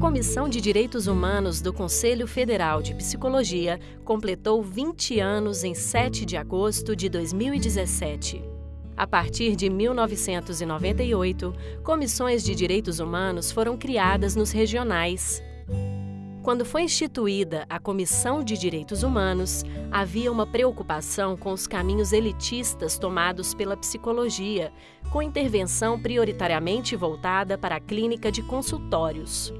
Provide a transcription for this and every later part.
Comissão de Direitos Humanos do Conselho Federal de Psicologia completou 20 anos em 7 de agosto de 2017. A partir de 1998, comissões de direitos humanos foram criadas nos regionais. Quando foi instituída a Comissão de Direitos Humanos, havia uma preocupação com os caminhos elitistas tomados pela psicologia, com intervenção prioritariamente voltada para a clínica de consultórios.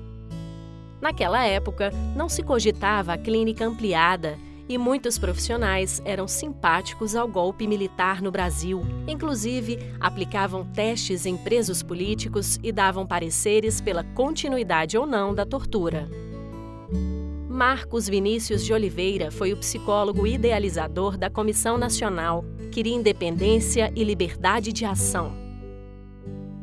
Naquela época, não se cogitava a clínica ampliada e muitos profissionais eram simpáticos ao golpe militar no Brasil. Inclusive, aplicavam testes em presos políticos e davam pareceres pela continuidade ou não da tortura. Marcos Vinícius de Oliveira foi o psicólogo idealizador da Comissão Nacional, queria independência e liberdade de ação.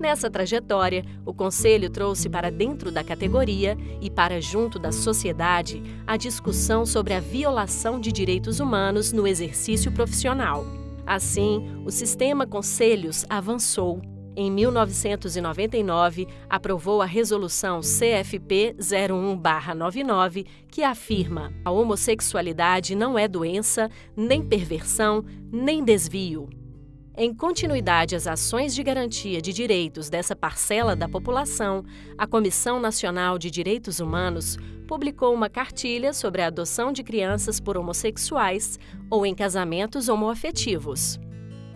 Nessa trajetória, o Conselho trouxe para dentro da categoria e para junto da sociedade a discussão sobre a violação de direitos humanos no exercício profissional. Assim, o sistema Conselhos avançou. Em 1999, aprovou a Resolução CFP 01-99, que afirma: a homossexualidade não é doença, nem perversão, nem desvio. Em continuidade às ações de garantia de direitos dessa parcela da população, a Comissão Nacional de Direitos Humanos publicou uma cartilha sobre a adoção de crianças por homossexuais ou em casamentos homoafetivos.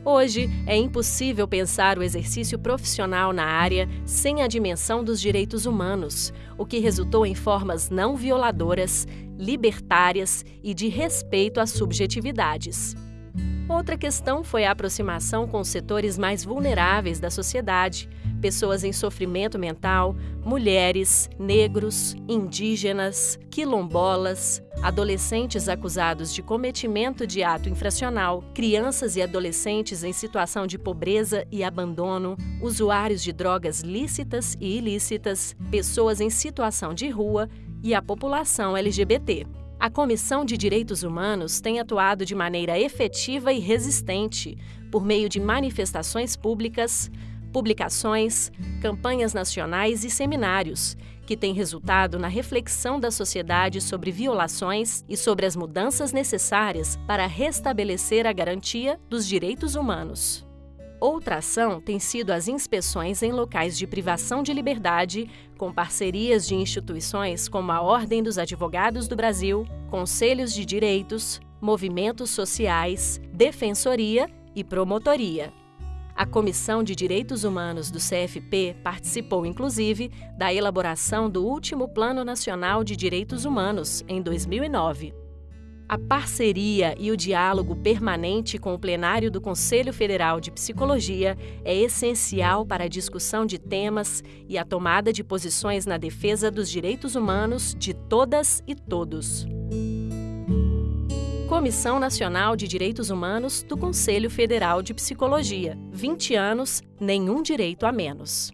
Hoje, é impossível pensar o exercício profissional na área sem a dimensão dos direitos humanos, o que resultou em formas não violadoras, libertárias e de respeito às subjetividades. Outra questão foi a aproximação com os setores mais vulneráveis da sociedade, pessoas em sofrimento mental, mulheres, negros, indígenas, quilombolas, adolescentes acusados de cometimento de ato infracional, crianças e adolescentes em situação de pobreza e abandono, usuários de drogas lícitas e ilícitas, pessoas em situação de rua e a população LGBT. A Comissão de Direitos Humanos tem atuado de maneira efetiva e resistente por meio de manifestações públicas, publicações, campanhas nacionais e seminários, que têm resultado na reflexão da sociedade sobre violações e sobre as mudanças necessárias para restabelecer a garantia dos direitos humanos. Outra ação tem sido as inspeções em locais de privação de liberdade, com parcerias de instituições como a Ordem dos Advogados do Brasil, Conselhos de Direitos, movimentos sociais, defensoria e promotoria. A Comissão de Direitos Humanos do CFP participou, inclusive, da elaboração do último Plano Nacional de Direitos Humanos, em 2009. A parceria e o diálogo permanente com o plenário do Conselho Federal de Psicologia é essencial para a discussão de temas e a tomada de posições na defesa dos direitos humanos de todas e todos. Comissão Nacional de Direitos Humanos do Conselho Federal de Psicologia. 20 anos, nenhum direito a menos.